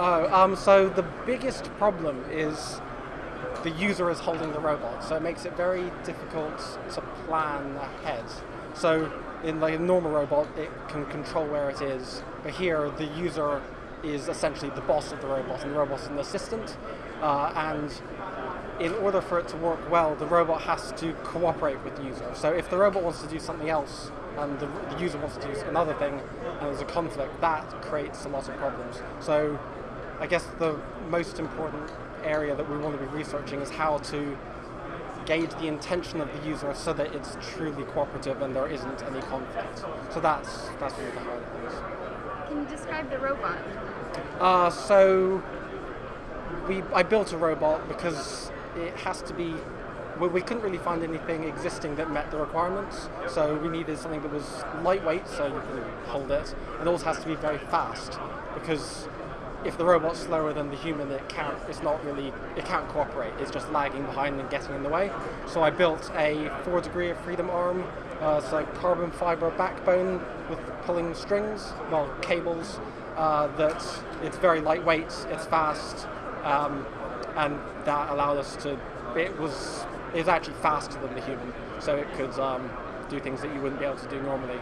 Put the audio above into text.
Oh, um, so the biggest problem is the user is holding the robot, so it makes it very difficult to plan ahead. So in like a normal robot, it can control where it is, but here the user is essentially the boss of the robot, and the robot's an assistant. Uh, and in order for it to work well, the robot has to cooperate with the user. So if the robot wants to do something else, and the, the user wants to do another thing, and there's a conflict, that creates a lot of problems. So I guess the most important area that we want to be researching is how to gauge the intention of the user so that it's truly cooperative and there isn't any conflict. So that's that's one of the hard things. Can you describe the robot? Uh, so we I built a robot because it has to be. Well, we couldn't really find anything existing that met the requirements, so we needed something that was lightweight, so you can hold it, and also has to be very fast because if the robot's slower than the human, it can't. It's not really. It can't cooperate. It's just lagging behind and getting in the way. So I built a four degree of freedom arm. Uh, it's a carbon fiber backbone with pulling strings, well cables. Uh, that it's very lightweight. It's fast, um, and that allowed us to. It was. It was actually faster than the human, so it could um, do things that you wouldn't be able to do normally.